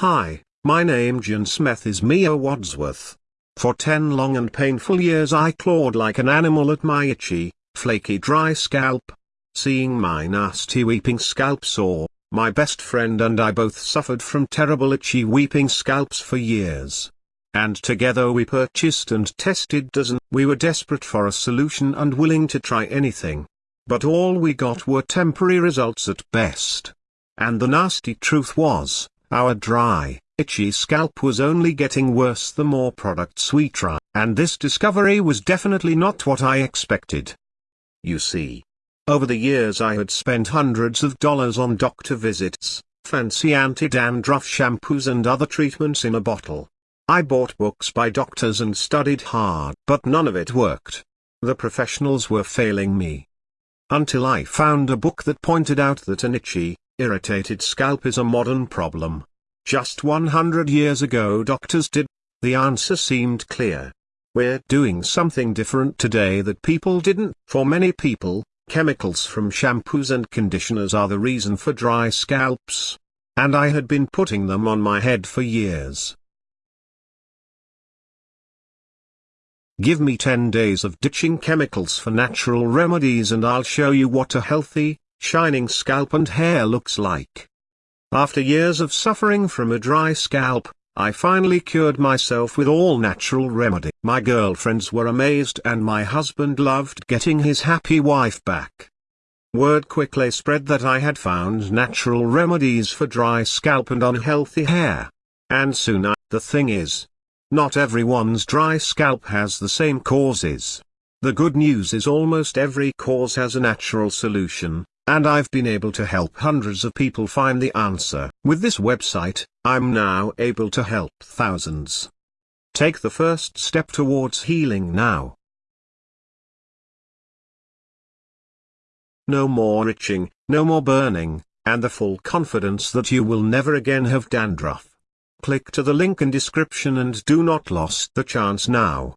Hi, my name John Smith is Mia Wadsworth. For ten long and painful years I clawed like an animal at my itchy, flaky dry scalp. Seeing my nasty weeping scalp sore, my best friend and I both suffered from terrible itchy weeping scalps for years. And together we purchased and tested dozen. We were desperate for a solution and willing to try anything. But all we got were temporary results at best. And the nasty truth was, our dry, itchy scalp was only getting worse the more products we tried. And this discovery was definitely not what I expected. You see. Over the years I had spent hundreds of dollars on doctor visits, fancy anti-dandruff shampoos and other treatments in a bottle. I bought books by doctors and studied hard, but none of it worked. The professionals were failing me. Until I found a book that pointed out that an itchy, irritated scalp is a modern problem. Just 100 years ago doctors did. The answer seemed clear. We're doing something different today that people didn't. For many people, chemicals from shampoos and conditioners are the reason for dry scalps. And I had been putting them on my head for years. Give me 10 days of ditching chemicals for natural remedies and I'll show you what a healthy, shining scalp and hair looks like. After years of suffering from a dry scalp, I finally cured myself with all natural remedy. My girlfriends were amazed and my husband loved getting his happy wife back. Word quickly spread that I had found natural remedies for dry scalp and unhealthy hair. And soon I, the thing is, not everyone's dry scalp has the same causes. The good news is almost every cause has a natural solution, and I've been able to help hundreds of people find the answer. With this website, I'm now able to help thousands. Take the first step towards healing now. No more itching, no more burning, and the full confidence that you will never again have dandruff. Click to the link in description and do not lose the chance now.